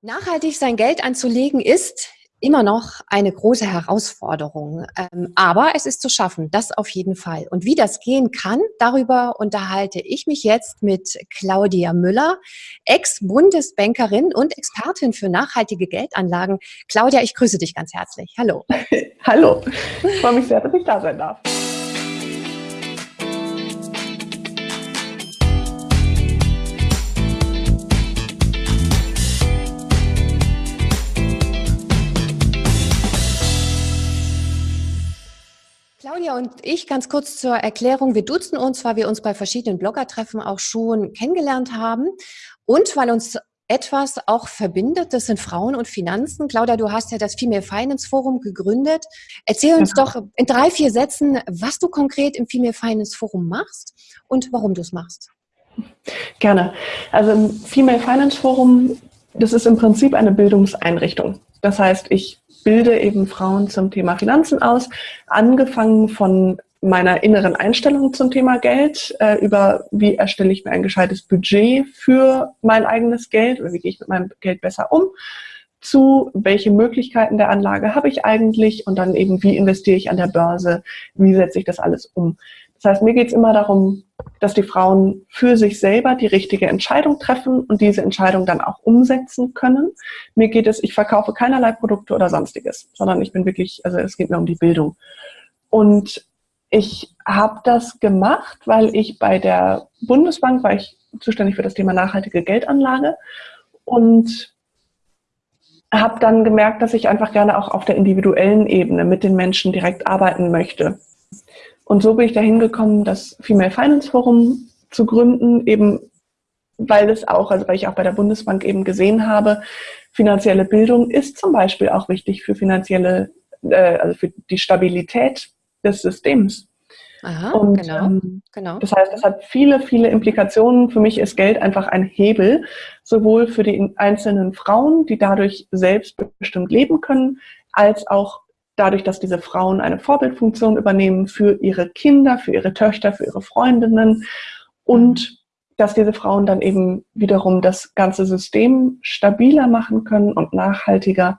Nachhaltig sein Geld anzulegen ist immer noch eine große Herausforderung. Ähm, aber es ist zu schaffen, das auf jeden Fall. Und wie das gehen kann, darüber unterhalte ich mich jetzt mit Claudia Müller, Ex-Bundesbankerin und Expertin für nachhaltige Geldanlagen. Claudia, ich grüße dich ganz herzlich. Hallo. Hallo. Ich freue mich sehr, dass ich da sein darf. Claudia und ich, ganz kurz zur Erklärung, wir duzen uns, weil wir uns bei verschiedenen Bloggertreffen auch schon kennengelernt haben und weil uns etwas auch verbindet, das sind Frauen und Finanzen. Claudia, du hast ja das Female Finance Forum gegründet. Erzähl uns ja. doch in drei, vier Sätzen, was du konkret im Female Finance Forum machst und warum du es machst. Gerne. Also im Female Finance Forum, das ist im Prinzip eine Bildungseinrichtung. Das heißt, ich bilde eben Frauen zum Thema Finanzen aus, angefangen von meiner inneren Einstellung zum Thema Geld, äh, über wie erstelle ich mir ein gescheites Budget für mein eigenes Geld oder wie gehe ich mit meinem Geld besser um, zu welche Möglichkeiten der Anlage habe ich eigentlich und dann eben wie investiere ich an der Börse, wie setze ich das alles um. Das heißt, mir geht es immer darum, dass die Frauen für sich selber die richtige Entscheidung treffen und diese Entscheidung dann auch umsetzen können. Mir geht es, ich verkaufe keinerlei Produkte oder sonstiges, sondern ich bin wirklich, also es geht mir um die Bildung. Und ich habe das gemacht, weil ich bei der Bundesbank war ich zuständig für das Thema nachhaltige Geldanlage und habe dann gemerkt, dass ich einfach gerne auch auf der individuellen Ebene mit den Menschen direkt arbeiten möchte. Und so bin ich dahin gekommen, das Female Finance Forum zu gründen, eben weil es auch, also weil ich auch bei der Bundesbank eben gesehen habe, finanzielle Bildung ist zum Beispiel auch wichtig für finanzielle, äh, also für die Stabilität des Systems. Aha, und genau, ähm, genau. das heißt, das hat viele, viele Implikationen. Für mich ist Geld einfach ein Hebel, sowohl für die einzelnen Frauen, die dadurch selbstbestimmt leben können, als auch dadurch, dass diese Frauen eine Vorbildfunktion übernehmen für ihre Kinder, für ihre Töchter, für ihre Freundinnen und dass diese Frauen dann eben wiederum das ganze System stabiler machen können und nachhaltiger,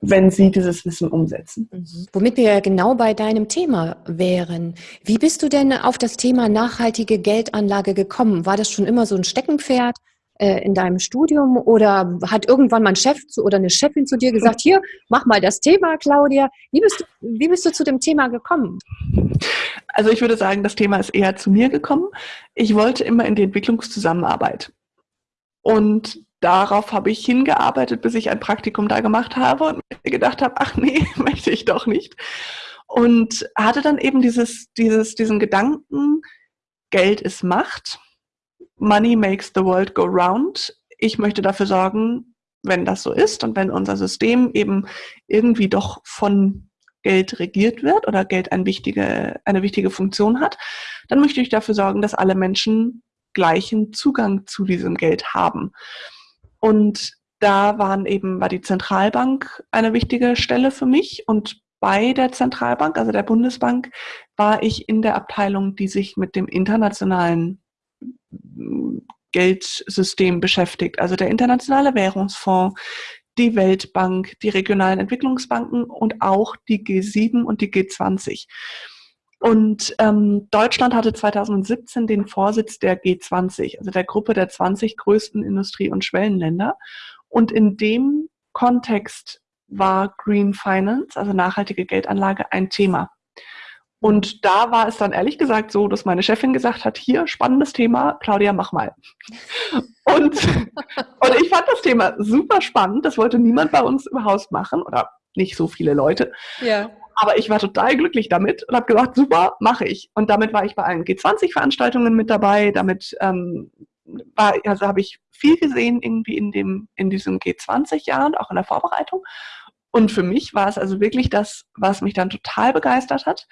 wenn sie dieses Wissen umsetzen. Mhm. Womit wir genau bei deinem Thema wären. Wie bist du denn auf das Thema nachhaltige Geldanlage gekommen? War das schon immer so ein Steckenpferd? Äh, in deinem Studium oder hat irgendwann mal ein Chef zu, oder eine Chefin zu dir gesagt, hier, mach mal das Thema, Claudia. Wie bist, du, wie bist du zu dem Thema gekommen? Also ich würde sagen, das Thema ist eher zu mir gekommen. Ich wollte immer in die Entwicklungszusammenarbeit. Und darauf habe ich hingearbeitet, bis ich ein Praktikum da gemacht habe und mir gedacht habe, ach nee, möchte ich doch nicht. Und hatte dann eben dieses, dieses, diesen Gedanken, Geld ist Macht Money makes the world go round. Ich möchte dafür sorgen, wenn das so ist und wenn unser System eben irgendwie doch von Geld regiert wird oder Geld eine wichtige, eine wichtige Funktion hat, dann möchte ich dafür sorgen, dass alle Menschen gleichen Zugang zu diesem Geld haben. Und da waren eben, war die Zentralbank eine wichtige Stelle für mich und bei der Zentralbank, also der Bundesbank, war ich in der Abteilung, die sich mit dem internationalen Geldsystem beschäftigt. Also der Internationale Währungsfonds, die Weltbank, die regionalen Entwicklungsbanken und auch die G7 und die G20. Und ähm, Deutschland hatte 2017 den Vorsitz der G20, also der Gruppe der 20 größten Industrie- und Schwellenländer. Und in dem Kontext war Green Finance, also nachhaltige Geldanlage, ein Thema. Und da war es dann ehrlich gesagt so, dass meine Chefin gesagt hat, hier, spannendes Thema, Claudia, mach mal. Und, und ich fand das Thema super spannend. Das wollte niemand bei uns im Haus machen oder nicht so viele Leute. Ja. Aber ich war total glücklich damit und habe gesagt, super, mache ich. Und damit war ich bei allen G20-Veranstaltungen mit dabei. Damit ähm, war, also habe ich viel gesehen irgendwie in dem, in diesem G20-Jahr und auch in der Vorbereitung. Und für mich war es also wirklich das, was mich dann total begeistert hat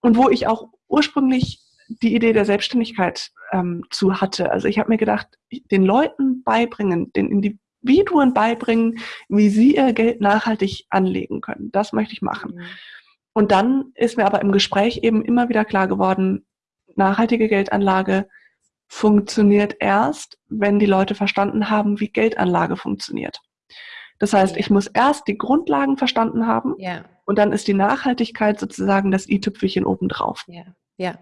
und wo ich auch ursprünglich die Idee der Selbstständigkeit ähm, zu hatte. Also ich habe mir gedacht, den Leuten beibringen, den Individuen beibringen, wie sie ihr Geld nachhaltig anlegen können. Das möchte ich machen. Mhm. Und dann ist mir aber im Gespräch eben immer wieder klar geworden, nachhaltige Geldanlage funktioniert erst, wenn die Leute verstanden haben, wie Geldanlage funktioniert. Das heißt, ja. ich muss erst die Grundlagen verstanden haben ja. Und dann ist die Nachhaltigkeit sozusagen das i-Tüpfelchen obendrauf. Ja. Ja,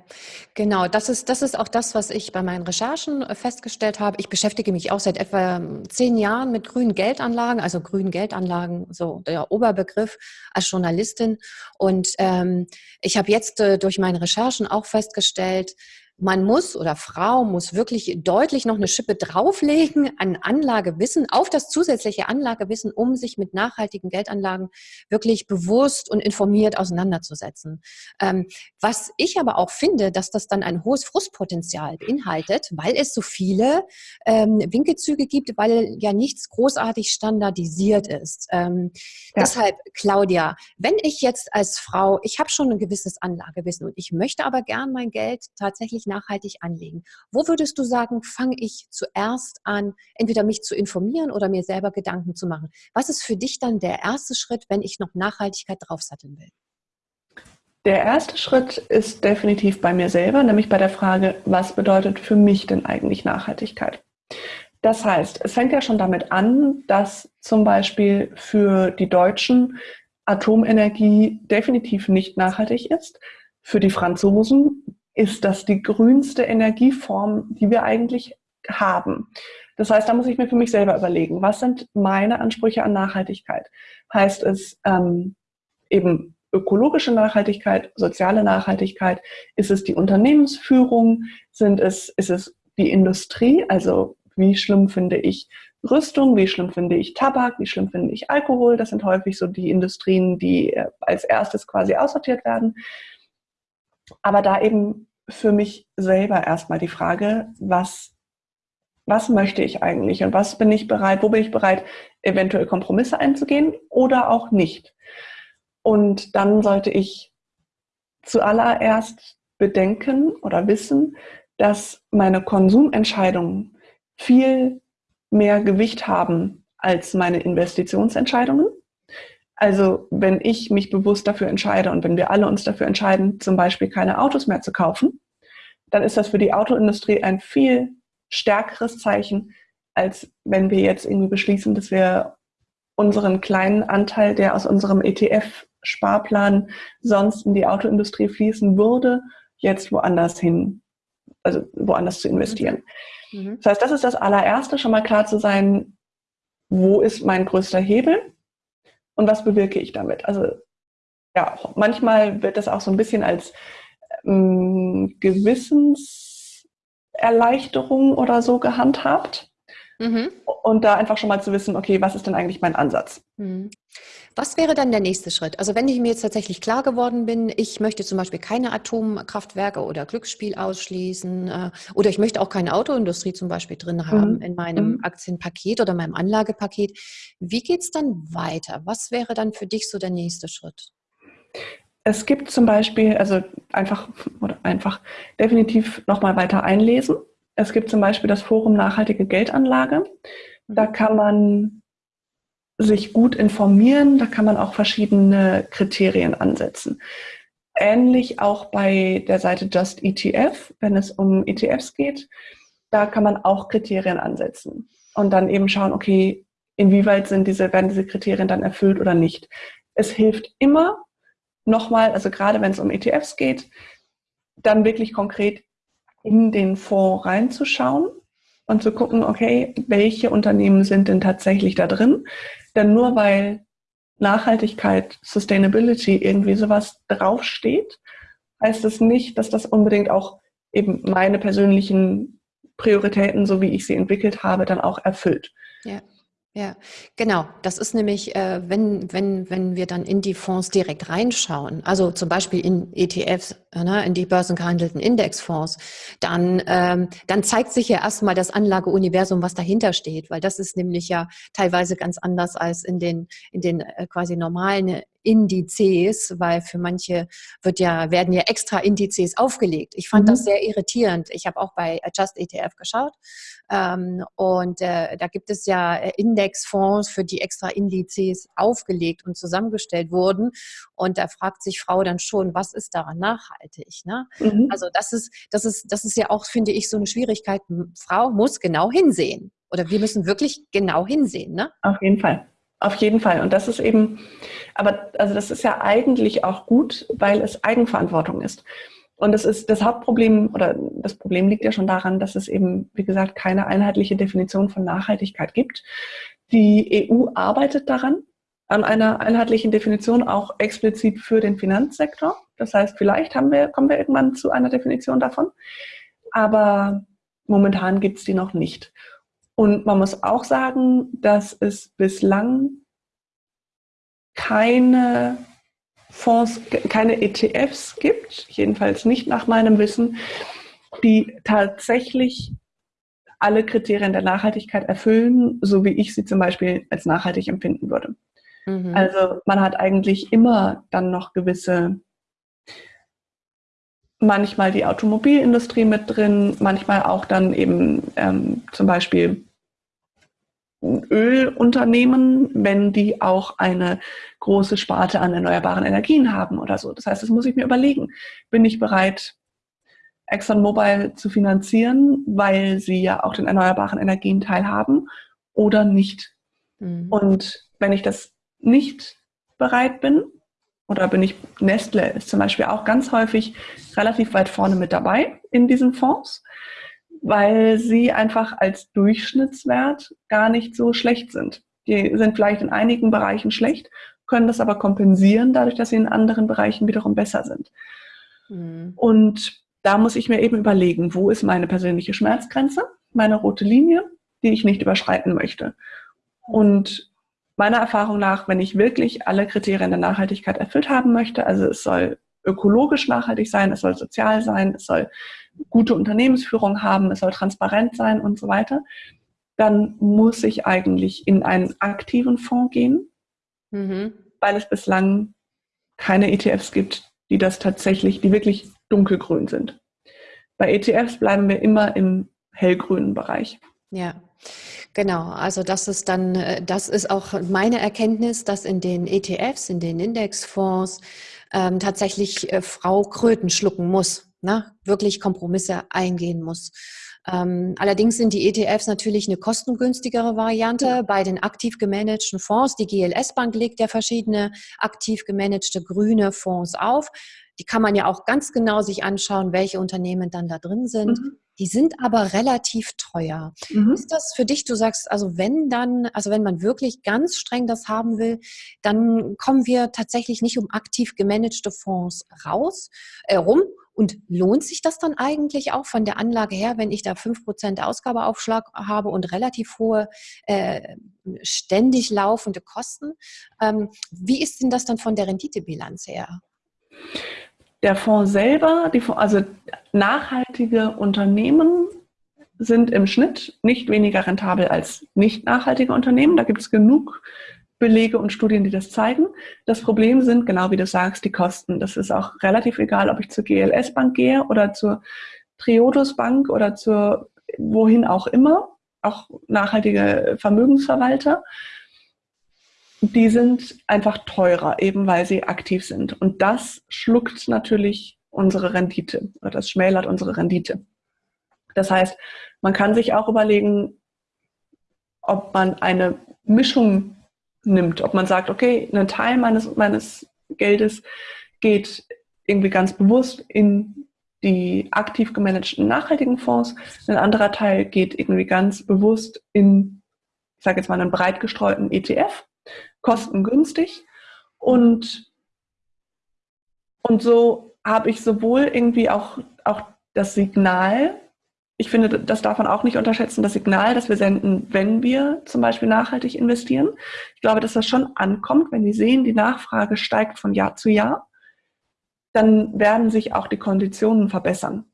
genau. Das ist, das ist auch das, was ich bei meinen Recherchen äh, festgestellt habe. Ich beschäftige mich auch seit etwa ähm, zehn Jahren mit grünen Geldanlagen, also grünen Geldanlagen, so der Oberbegriff als Journalistin. Und ähm, ich habe jetzt äh, durch meine Recherchen auch festgestellt, man muss oder Frau muss wirklich deutlich noch eine Schippe drauflegen an Anlagewissen, auf das zusätzliche Anlagewissen, um sich mit nachhaltigen Geldanlagen wirklich bewusst und informiert auseinanderzusetzen. Ähm, was ich aber auch finde, dass das dann ein hohes Frustpotenzial beinhaltet, weil es so viele ähm, Winkelzüge gibt, weil ja nichts großartig standardisiert ist. Ähm, ja. Deshalb, Claudia, wenn ich jetzt als Frau, ich habe schon ein gewisses Anlagewissen und ich möchte aber gern mein Geld tatsächlich wirklich nachhaltig anlegen. Wo würdest du sagen, fange ich zuerst an, entweder mich zu informieren oder mir selber Gedanken zu machen? Was ist für dich dann der erste Schritt, wenn ich noch Nachhaltigkeit draufsatteln will? Der erste Schritt ist definitiv bei mir selber, nämlich bei der Frage, was bedeutet für mich denn eigentlich Nachhaltigkeit? Das heißt, es fängt ja schon damit an, dass zum Beispiel für die Deutschen Atomenergie definitiv nicht nachhaltig ist. Für die Franzosen ist das die grünste Energieform, die wir eigentlich haben. Das heißt, da muss ich mir für mich selber überlegen, was sind meine Ansprüche an Nachhaltigkeit? Heißt es ähm, eben ökologische Nachhaltigkeit, soziale Nachhaltigkeit? Ist es die Unternehmensführung? Sind es, ist es die Industrie? Also wie schlimm finde ich Rüstung? Wie schlimm finde ich Tabak? Wie schlimm finde ich Alkohol? Das sind häufig so die Industrien, die äh, als erstes quasi aussortiert werden. Aber da eben für mich selber erstmal die Frage, was, was möchte ich eigentlich und was bin ich bereit, wo bin ich bereit, eventuell Kompromisse einzugehen oder auch nicht. Und dann sollte ich zuallererst bedenken oder wissen, dass meine Konsumentscheidungen viel mehr Gewicht haben als meine Investitionsentscheidungen. Also wenn ich mich bewusst dafür entscheide und wenn wir alle uns dafür entscheiden, zum Beispiel keine Autos mehr zu kaufen, dann ist das für die Autoindustrie ein viel stärkeres Zeichen, als wenn wir jetzt irgendwie beschließen, dass wir unseren kleinen Anteil, der aus unserem ETF-Sparplan sonst in die Autoindustrie fließen würde, jetzt woanders hin, also woanders zu investieren. Mhm. mhm. Das heißt, das ist das allererste, schon mal klar zu sein, wo ist mein größter Hebel und was bewirke ich damit? Also ja, manchmal wird das auch so ein bisschen als ähm, Gewissenserleichterung oder so gehandhabt. Mhm. Und da einfach schon mal zu wissen, okay, was ist denn eigentlich mein Ansatz? Mhm. Was wäre dann der nächste Schritt? Also wenn ich mir jetzt tatsächlich klar geworden bin, ich möchte zum Beispiel keine Atomkraftwerke oder Glücksspiel ausschließen äh, oder ich möchte auch keine Autoindustrie zum Beispiel drin haben mhm. in meinem mhm. Aktienpaket oder meinem Anlagepaket. Wie geht es dann weiter? Was wäre dann für dich so der nächste Schritt? Es gibt zum Beispiel, also einfach oder einfach definitiv nochmal weiter einlesen. Es gibt zum Beispiel das Forum Nachhaltige Geldanlage. Da mhm. kann man sich gut informieren, da kann man auch verschiedene Kriterien ansetzen. Ähnlich auch bei der Seite Just ETF, wenn es um ETFs geht, da kann man auch Kriterien ansetzen und dann eben schauen, okay, inwieweit sind diese, werden diese Kriterien dann erfüllt oder nicht. Es hilft immer nochmal, also gerade wenn es um ETFs geht, dann wirklich konkret in den Fonds reinzuschauen und zu gucken, okay, welche Unternehmen sind denn tatsächlich da drin? Denn nur weil Nachhaltigkeit, Sustainability, irgendwie sowas draufsteht, heißt es nicht, dass das unbedingt auch eben meine persönlichen Prioritäten, so wie ich sie entwickelt habe, dann auch erfüllt. Ja. Ja, genau. Das ist nämlich, äh, wenn, wenn, wenn wir dann in die Fonds direkt reinschauen, also zum Beispiel in ETFs, ne, in die börsengehandelten Indexfonds, dann, ähm, dann zeigt sich ja erstmal das Anlageuniversum, was dahinter steht, weil das ist nämlich ja teilweise ganz anders als in den, in den äh, quasi normalen Indizes, weil für manche wird ja, werden ja extra Indizes aufgelegt. Ich fand mhm. das sehr irritierend. Ich habe auch bei Adjust ETF geschaut ähm, und äh, da gibt es ja äh, Indexfonds, für die extra Indizes aufgelegt und zusammengestellt wurden. Und da fragt sich Frau dann schon, was ist daran nachhaltig? Ne? Mhm. Also das ist, das ist, das ist ja auch, finde ich, so eine Schwierigkeit. Frau muss genau hinsehen. Oder wir müssen wirklich genau hinsehen. Ne? Auf jeden Fall. Auf jeden Fall. Und das ist eben, aber also das ist ja eigentlich auch gut, weil es Eigenverantwortung ist. Und das ist das Hauptproblem oder das Problem liegt ja schon daran, dass es eben, wie gesagt, keine einheitliche Definition von Nachhaltigkeit gibt. Die EU arbeitet daran, an einer einheitlichen Definition auch explizit für den Finanzsektor. Das heißt, vielleicht haben wir, kommen wir irgendwann zu einer Definition davon. Aber momentan gibt es die noch nicht. Und man muss auch sagen, dass es bislang keine Fonds, keine ETFs gibt, jedenfalls nicht nach meinem Wissen, die tatsächlich alle Kriterien der Nachhaltigkeit erfüllen, so wie ich sie zum Beispiel als nachhaltig empfinden würde. Mhm. Also man hat eigentlich immer dann noch gewisse, manchmal die Automobilindustrie mit drin, manchmal auch dann eben ähm, zum Beispiel Ölunternehmen, wenn die auch eine große Sparte an erneuerbaren Energien haben oder so. Das heißt, das muss ich mir überlegen. Bin ich bereit, ExxonMobil zu finanzieren, weil sie ja auch den erneuerbaren Energien teilhaben oder nicht? Mhm. Und wenn ich das nicht bereit bin, oder bin ich, Nestle ist zum Beispiel auch ganz häufig relativ weit vorne mit dabei in diesen Fonds, weil sie einfach als Durchschnittswert gar nicht so schlecht sind. Die sind vielleicht in einigen Bereichen schlecht, können das aber kompensieren, dadurch, dass sie in anderen Bereichen wiederum besser sind. Mhm. Und da muss ich mir eben überlegen, wo ist meine persönliche Schmerzgrenze, meine rote Linie, die ich nicht überschreiten möchte. Und meiner Erfahrung nach, wenn ich wirklich alle Kriterien der Nachhaltigkeit erfüllt haben möchte, also es soll ökologisch nachhaltig sein, es soll sozial sein, es soll gute Unternehmensführung haben, es soll transparent sein und so weiter, dann muss ich eigentlich in einen aktiven Fonds gehen, mhm. weil es bislang keine ETFs gibt, die das tatsächlich, die wirklich dunkelgrün sind. Bei ETFs bleiben wir immer im hellgrünen Bereich. Ja. Genau, also das ist dann, äh, das ist auch meine Erkenntnis, dass in den ETFs, in den Indexfonds ähm, tatsächlich äh, Frau Kröten schlucken muss ne, wirklich Kompromisse eingehen muss. Ähm, allerdings sind die ETFs natürlich eine kostengünstigere Variante bei den aktiv gemanagten Fonds. Die GLS Bank legt ja verschiedene aktiv gemanagte grüne Fonds auf. Die kann man ja auch ganz genau sich anschauen, welche Unternehmen dann da drin sind. Mhm. Die sind aber relativ teuer. Mhm. Ist das für dich, du sagst, also wenn dann, also wenn man wirklich ganz streng das haben will, dann kommen wir tatsächlich nicht um aktiv gemanagte Fonds raus, äh, rum, und lohnt sich das dann eigentlich auch von der Anlage her, wenn ich da 5% Ausgabeaufschlag habe und relativ hohe, äh, ständig laufende Kosten? Ähm, wie ist denn das dann von der Renditebilanz her? Der Fonds selber, die, also nachhaltige Unternehmen sind im Schnitt nicht weniger rentabel als nicht nachhaltige Unternehmen. Da gibt es genug Belege und Studien, die das zeigen. Das Problem sind, genau wie du sagst, die Kosten. Das ist auch relativ egal, ob ich zur GLS Bank gehe oder zur Triodos Bank oder zur wohin auch immer, auch nachhaltige Vermögensverwalter. Die sind einfach teurer, eben weil sie aktiv sind. Und das schluckt natürlich unsere Rendite oder das schmälert unsere Rendite. Das heißt, man kann sich auch überlegen, ob man eine Mischung nimmt. Ob man sagt, okay, ein Teil meines, meines Geldes geht irgendwie ganz bewusst in die aktiv gemanagten nachhaltigen Fonds, ein anderer Teil geht irgendwie ganz bewusst in, ich sage jetzt mal, einen breit gestreuten ETF, kostengünstig. Und, und so habe ich sowohl irgendwie auch, auch das Signal, ich finde, das darf man auch nicht unterschätzen, das Signal, das wir senden, wenn wir zum Beispiel nachhaltig investieren. Ich glaube, dass das schon ankommt, wenn wir sehen, die Nachfrage steigt von Jahr zu Jahr, dann werden sich auch die Konditionen verbessern.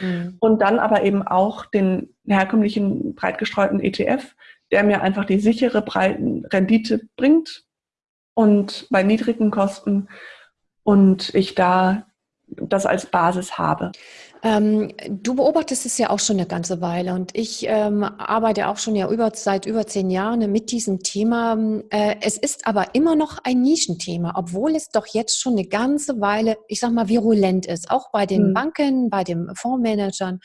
Mhm. Und dann aber eben auch den herkömmlichen breit gestreuten ETF, der mir einfach die sichere breiten Rendite bringt, und bei niedrigen Kosten und ich da das als Basis habe. Ähm, du beobachtest es ja auch schon eine ganze Weile und ich ähm, arbeite auch schon ja über, seit über zehn Jahren mit diesem Thema. Äh, es ist aber immer noch ein Nischenthema, obwohl es doch jetzt schon eine ganze Weile, ich sag mal, virulent ist, auch bei den hm. Banken, bei den Fondsmanagern.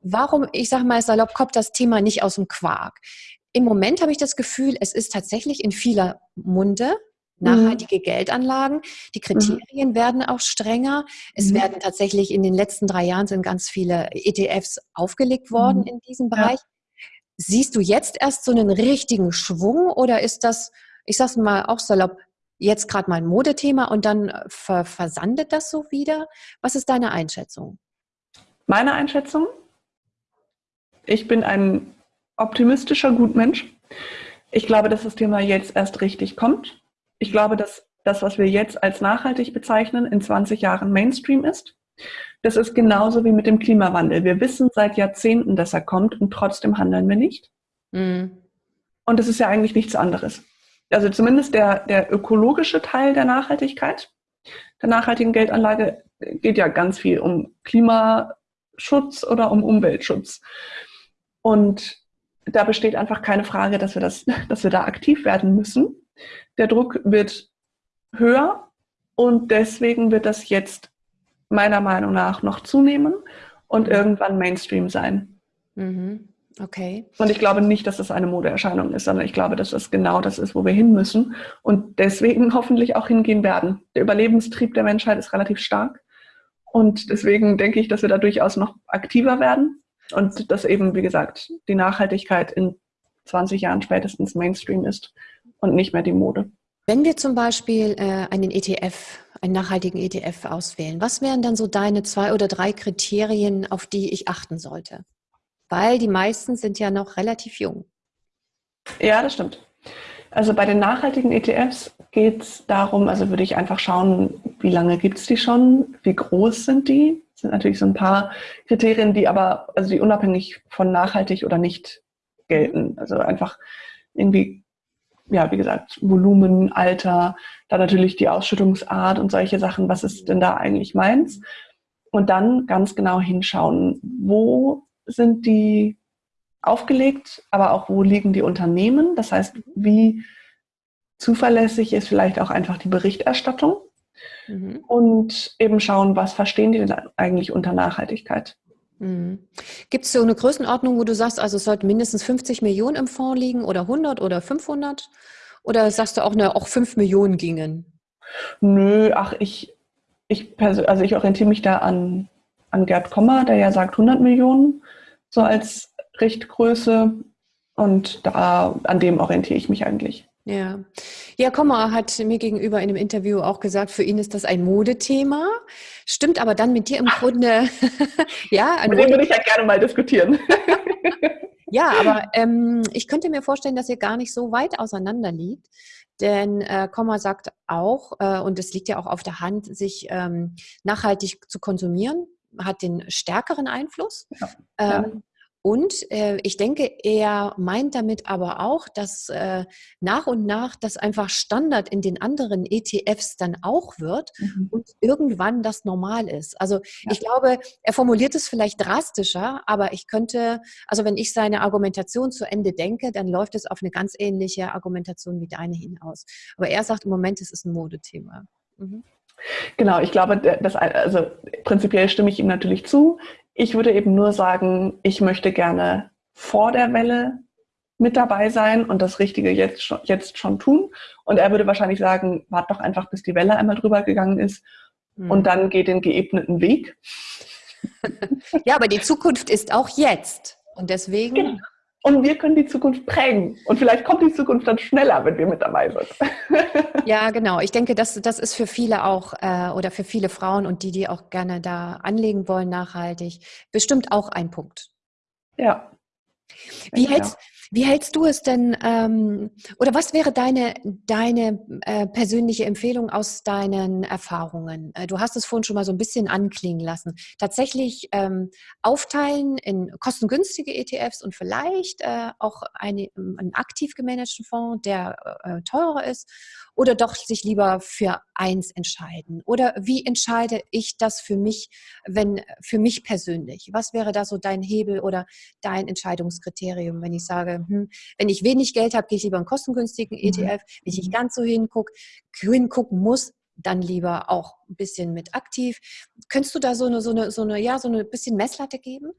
Warum, ich sag mal salopp, kommt das Thema nicht aus dem Quark? Im Moment habe ich das Gefühl, es ist tatsächlich in vieler Munde nachhaltige mhm. Geldanlagen. Die mhm. Kriterien mhm. werden auch strenger. Es mhm. werden tatsächlich in den letzten drei Jahren sind ganz viele ETFs aufgelegt worden mhm. in diesem Bereich. Ja. Siehst du jetzt erst so einen richtigen Schwung oder ist das, ich sag's mal auch salopp, jetzt gerade mal ein Modethema und dann ver versandet das so wieder? Was ist deine Einschätzung? Meine Einschätzung? Ich bin ein optimistischer Gutmensch. Ich glaube, dass das Thema jetzt erst richtig kommt. Ich glaube, dass das, was wir jetzt als nachhaltig bezeichnen, in 20 Jahren Mainstream ist. Das ist genauso wie mit dem Klimawandel. Wir wissen seit Jahrzehnten, dass er kommt und trotzdem handeln wir nicht. Mhm. Und das ist ja eigentlich nichts anderes. Also zumindest der, der ökologische Teil der Nachhaltigkeit, der nachhaltigen Geldanlage, geht ja ganz viel um Klimaschutz oder um Umweltschutz. Und da besteht einfach keine Frage, dass wir, das, dass wir da aktiv werden müssen. Der Druck wird höher und deswegen wird das jetzt meiner Meinung nach noch zunehmen und irgendwann Mainstream sein. Mhm. Okay. Und ich glaube nicht, dass das eine Modeerscheinung ist, sondern ich glaube, dass das genau das ist, wo wir hin müssen und deswegen hoffentlich auch hingehen werden. Der Überlebenstrieb der Menschheit ist relativ stark und deswegen denke ich, dass wir da durchaus noch aktiver werden und dass eben, wie gesagt, die Nachhaltigkeit in 20 Jahren spätestens Mainstream ist und nicht mehr die Mode. Wenn wir zum Beispiel äh, einen ETF, einen nachhaltigen ETF auswählen, was wären dann so deine zwei oder drei Kriterien, auf die ich achten sollte? Weil die meisten sind ja noch relativ jung. Ja, das stimmt. Also bei den nachhaltigen ETFs geht es darum, also würde ich einfach schauen, wie lange gibt es die schon, wie groß sind die. Das sind natürlich so ein paar Kriterien, die aber, also die unabhängig von nachhaltig oder nicht gelten. Also einfach irgendwie ja, wie gesagt, Volumen, Alter, dann natürlich die Ausschüttungsart und solche Sachen, was ist denn da eigentlich meins? Und dann ganz genau hinschauen, wo sind die aufgelegt, aber auch wo liegen die Unternehmen? Das heißt, wie zuverlässig ist vielleicht auch einfach die Berichterstattung? Mhm. Und eben schauen, was verstehen die denn eigentlich unter Nachhaltigkeit? Mhm. Gibt es so eine Größenordnung, wo du sagst, also es sollten mindestens 50 Millionen im Fonds liegen oder 100 oder 500? Oder sagst du auch, ne, auch 5 Millionen gingen? Nö, ach, ich, ich, also ich orientiere mich da an, an Gerd Kommer, der ja sagt 100 Millionen, so als Richtgröße. Und da, an dem orientiere ich mich eigentlich. Ja. Ja, Kommer hat mir gegenüber in einem Interview auch gesagt, für ihn ist das ein Modethema. Stimmt aber dann mit dir im Grunde, ja. Mit dem würde ich ja gerne mal diskutieren. ja, aber ähm, ich könnte mir vorstellen, dass ihr gar nicht so weit auseinander liegt. Denn äh, Komma sagt auch, äh, und es liegt ja auch auf der Hand, sich ähm, nachhaltig zu konsumieren, hat den stärkeren Einfluss. Ja. Ähm. Und äh, ich denke, er meint damit aber auch, dass äh, nach und nach das einfach Standard in den anderen ETFs dann auch wird mhm. und irgendwann das normal ist. Also ja. ich glaube, er formuliert es vielleicht drastischer, aber ich könnte, also wenn ich seine Argumentation zu Ende denke, dann läuft es auf eine ganz ähnliche Argumentation wie deine hinaus. Aber er sagt im Moment, es ist ein Modethema. Mhm. Genau, ich glaube, das, also prinzipiell stimme ich ihm natürlich zu. Ich würde eben nur sagen, ich möchte gerne vor der Welle mit dabei sein und das Richtige jetzt schon, jetzt schon tun. Und er würde wahrscheinlich sagen, wart doch einfach, bis die Welle einmal drüber gegangen ist mhm. und dann geht den geebneten Weg. ja, aber die Zukunft ist auch jetzt. Und deswegen genau. Und wir können die Zukunft prägen. Und vielleicht kommt die Zukunft dann schneller, wenn wir mit dabei sind. ja, genau. Ich denke, das, das ist für viele auch äh, oder für viele Frauen und die, die auch gerne da anlegen wollen, nachhaltig, bestimmt auch ein Punkt. Ja. Wie hältst, Wie hältst du es denn, ähm, oder was wäre deine, deine äh, persönliche Empfehlung aus deinen Erfahrungen? Äh, du hast es vorhin schon mal so ein bisschen anklingen lassen. Tatsächlich ähm, aufteilen in kostengünstige ETFs und vielleicht äh, auch eine, einen aktiv gemanagten Fonds, der äh, teurer ist, oder doch sich lieber für eins entscheiden? Oder wie entscheide ich das für mich, wenn für mich persönlich? Was wäre da so dein Hebel oder dein Entscheidungskriterium, wenn ich sage, hm, wenn ich wenig Geld habe, gehe ich lieber einen kostengünstigen ETF. Mhm. Wenn ich nicht ganz so hingucke, hingucken muss, dann lieber auch ein bisschen mit aktiv. Könntest du da so eine, so eine, so eine, ja, so eine bisschen Messlatte geben?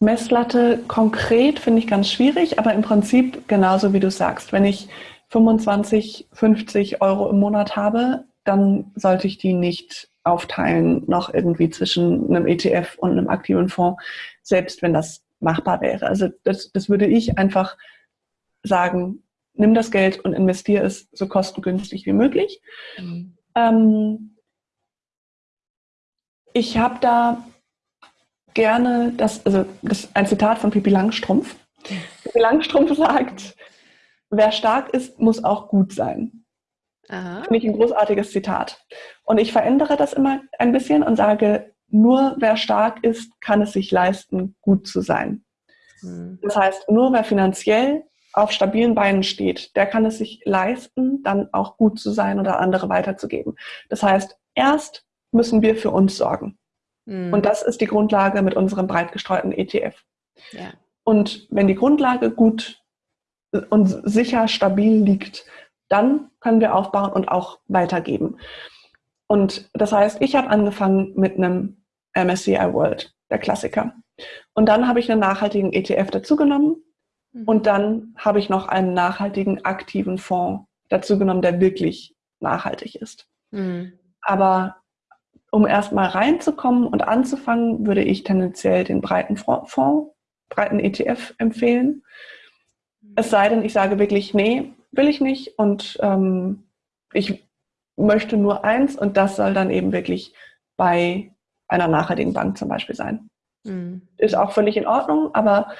Messlatte konkret finde ich ganz schwierig, aber im Prinzip genauso wie du sagst. Wenn ich 25, 50 Euro im Monat habe, dann sollte ich die nicht aufteilen noch irgendwie zwischen einem ETF und einem aktiven Fonds, selbst wenn das machbar wäre. Also das, das würde ich einfach sagen, nimm das Geld und investiere es so kostengünstig wie möglich. Mhm. Ähm, ich habe da gerne das, also das ist ein Zitat von Pippi Langstrumpf. Pippi Langstrumpf sagt, wer stark ist, muss auch gut sein. Finde ich ein großartiges Zitat. Und ich verändere das immer ein bisschen und sage, nur wer stark ist, kann es sich leisten, gut zu sein. Mhm. Das heißt, nur wer finanziell auf stabilen Beinen steht, der kann es sich leisten, dann auch gut zu sein oder andere weiterzugeben. Das heißt, erst müssen wir für uns sorgen. Mhm. Und das ist die Grundlage mit unserem breit gestreuten ETF. Ja. Und wenn die Grundlage gut und sicher stabil liegt, dann können wir aufbauen und auch weitergeben. Und das heißt, ich habe angefangen mit einem MSCI World, der Klassiker. Und dann habe ich einen nachhaltigen ETF dazugenommen mhm. und dann habe ich noch einen nachhaltigen aktiven Fonds dazugenommen, der wirklich nachhaltig ist. Mhm. Aber um erstmal reinzukommen und anzufangen, würde ich tendenziell den breiten Fonds, breiten ETF empfehlen. Es sei denn, ich sage wirklich, nee, will ich nicht und ähm, ich möchte nur eins und das soll dann eben wirklich bei einer nachhaltigen Bank zum Beispiel sein. Mhm. Ist auch völlig in Ordnung, aber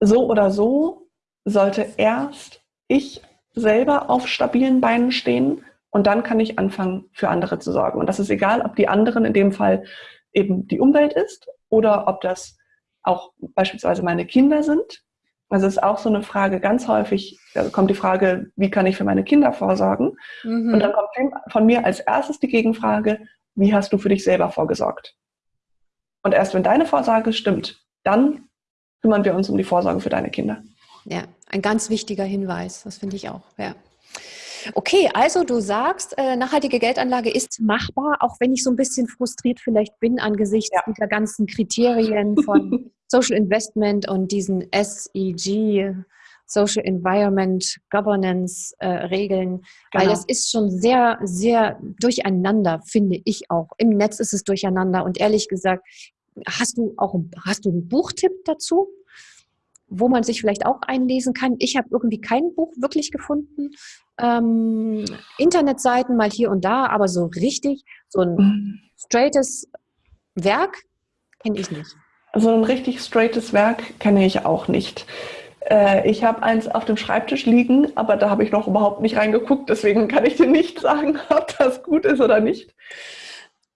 so oder so sollte erst ich selber auf stabilen Beinen stehen und dann kann ich anfangen, für andere zu sorgen. Und das ist egal, ob die anderen in dem Fall eben die Umwelt ist oder ob das auch beispielsweise meine Kinder sind. Also ist auch so eine Frage, ganz häufig da kommt die Frage, wie kann ich für meine Kinder vorsorgen? Mhm. Und dann kommt von mir als erstes die Gegenfrage, wie hast du für dich selber vorgesorgt? Und erst wenn deine Vorsorge stimmt, dann kümmern wir uns um die Vorsorge für deine Kinder. Ja, ein ganz wichtiger Hinweis, das finde ich auch, ja. Okay, also du sagst, äh, nachhaltige Geldanlage ist machbar, auch wenn ich so ein bisschen frustriert vielleicht bin angesichts ja. dieser ganzen Kriterien von Social Investment und diesen SEG, Social Environment Governance äh, Regeln, genau. weil das ist schon sehr, sehr durcheinander, finde ich auch. Im Netz ist es durcheinander und ehrlich gesagt, hast du auch hast du einen Buchtipp dazu, wo man sich vielleicht auch einlesen kann? Ich habe irgendwie kein Buch wirklich gefunden. Ähm, Internetseiten mal hier und da, aber so richtig, so ein mhm. straightes Werk kenne ich nicht. So ein richtig straightes Werk kenne ich auch nicht. Äh, ich habe eins auf dem Schreibtisch liegen, aber da habe ich noch überhaupt nicht reingeguckt, deswegen kann ich dir nicht sagen, ob das gut ist oder nicht.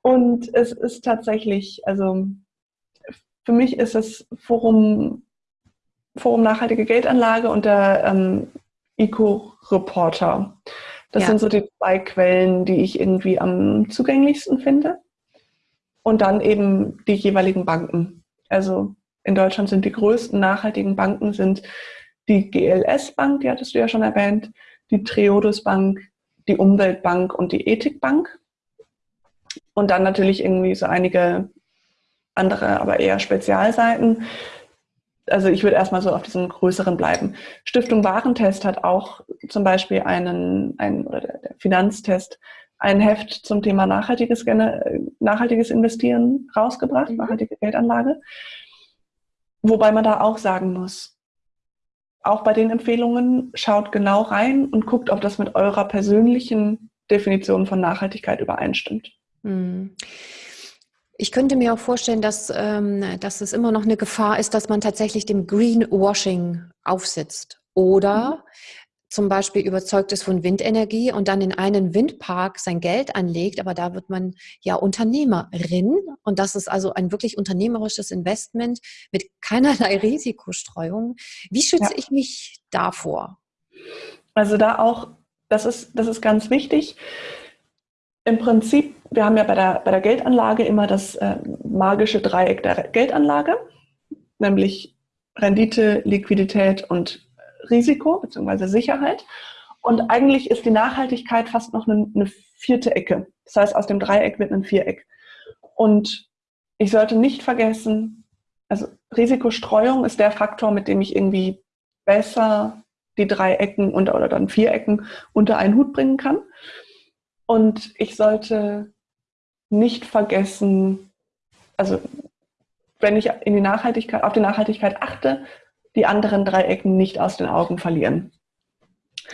Und es ist tatsächlich, also für mich ist es Forum, Forum Nachhaltige Geldanlage und der ähm, Eco-Reporter. Das ja. sind so die zwei Quellen, die ich irgendwie am zugänglichsten finde. Und dann eben die jeweiligen Banken. Also in Deutschland sind die größten nachhaltigen Banken sind die GLS Bank, die hattest du ja schon erwähnt, die Triodos Bank, die Umweltbank und die Ethikbank. Und dann natürlich irgendwie so einige andere, aber eher Spezialseiten. Also ich würde erstmal so auf diesen größeren bleiben. Stiftung Warentest hat auch zum Beispiel einen, einen oder der Finanztest, ein Heft zum Thema nachhaltiges, nachhaltiges Investieren rausgebracht, mhm. nachhaltige Geldanlage. Wobei man da auch sagen muss, auch bei den Empfehlungen schaut genau rein und guckt, ob das mit eurer persönlichen Definition von Nachhaltigkeit übereinstimmt. Hm. Ich könnte mir auch vorstellen, dass, ähm, dass es immer noch eine Gefahr ist, dass man tatsächlich dem Greenwashing aufsitzt. Oder mhm. zum Beispiel überzeugt ist von Windenergie und dann in einen Windpark sein Geld anlegt, aber da wird man ja Unternehmerin und das ist also ein wirklich unternehmerisches Investment mit keinerlei Risikostreuung. Wie schütze ja. ich mich davor? Also da auch, das ist, das ist ganz wichtig. Im Prinzip, wir haben ja bei der, bei der Geldanlage immer das äh, magische Dreieck der Geldanlage, nämlich Rendite, Liquidität und Risiko bzw. Sicherheit. Und eigentlich ist die Nachhaltigkeit fast noch eine, eine vierte Ecke. Das heißt, aus dem Dreieck wird ein Viereck. Und ich sollte nicht vergessen, also Risikostreuung ist der Faktor, mit dem ich irgendwie besser die drei Ecken unter, oder dann vier Ecken unter einen Hut bringen kann. Und ich sollte nicht vergessen, also wenn ich in die Nachhaltigkeit, auf die Nachhaltigkeit achte, die anderen drei Ecken nicht aus den Augen verlieren.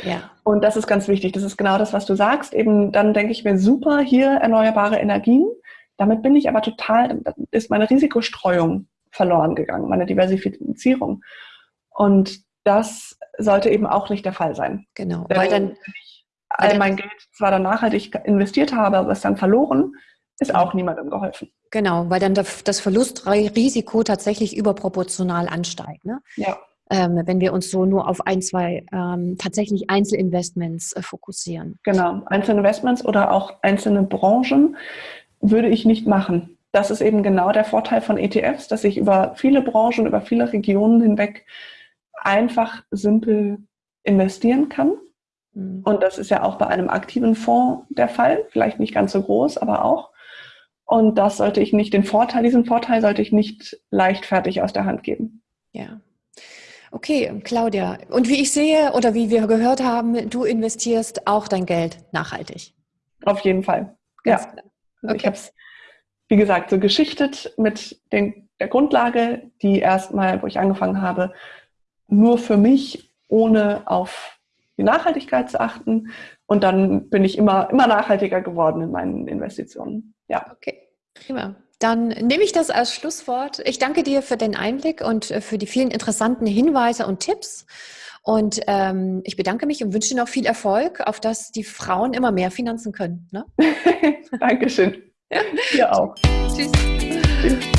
Ja. Und das ist ganz wichtig. Das ist genau das, was du sagst. Eben dann denke ich mir, super, hier erneuerbare Energien. Damit bin ich aber total, ist meine Risikostreuung verloren gegangen, meine Diversifizierung. Und das sollte eben auch nicht der Fall sein. Genau, weil dann all mein Geld zwar dann nachhaltig investiert habe, aber es dann verloren, ist auch niemandem geholfen. Genau, weil dann das Verlustrisiko tatsächlich überproportional ansteigt. Ne? Ja. Ähm, wenn wir uns so nur auf ein, zwei ähm, tatsächlich Einzelinvestments äh, fokussieren. Genau, Einzelinvestments oder auch einzelne Branchen würde ich nicht machen. Das ist eben genau der Vorteil von ETFs, dass ich über viele Branchen, über viele Regionen hinweg einfach simpel investieren kann. Mhm. Und das ist ja auch bei einem aktiven Fonds der Fall, vielleicht nicht ganz so groß, aber auch. Und das sollte ich nicht, den Vorteil, diesen Vorteil sollte ich nicht leichtfertig aus der Hand geben. Ja. Okay, Claudia. Und wie ich sehe oder wie wir gehört haben, du investierst auch dein Geld nachhaltig. Auf jeden Fall. Ganz ja. Also okay. Ich habe es, wie gesagt, so geschichtet mit den, der Grundlage, die erstmal, wo ich angefangen habe, nur für mich, ohne auf die Nachhaltigkeit zu achten. Und dann bin ich immer, immer nachhaltiger geworden in meinen Investitionen. Ja. Okay, prima. Dann nehme ich das als Schlusswort. Ich danke dir für den Einblick und äh, für die vielen interessanten Hinweise und Tipps. Und ähm, ich bedanke mich und wünsche dir noch viel Erfolg, auf dass die Frauen immer mehr Finanzen können. Ne? Dankeschön. Ja. Dir auch. Tschüss. Tschüss.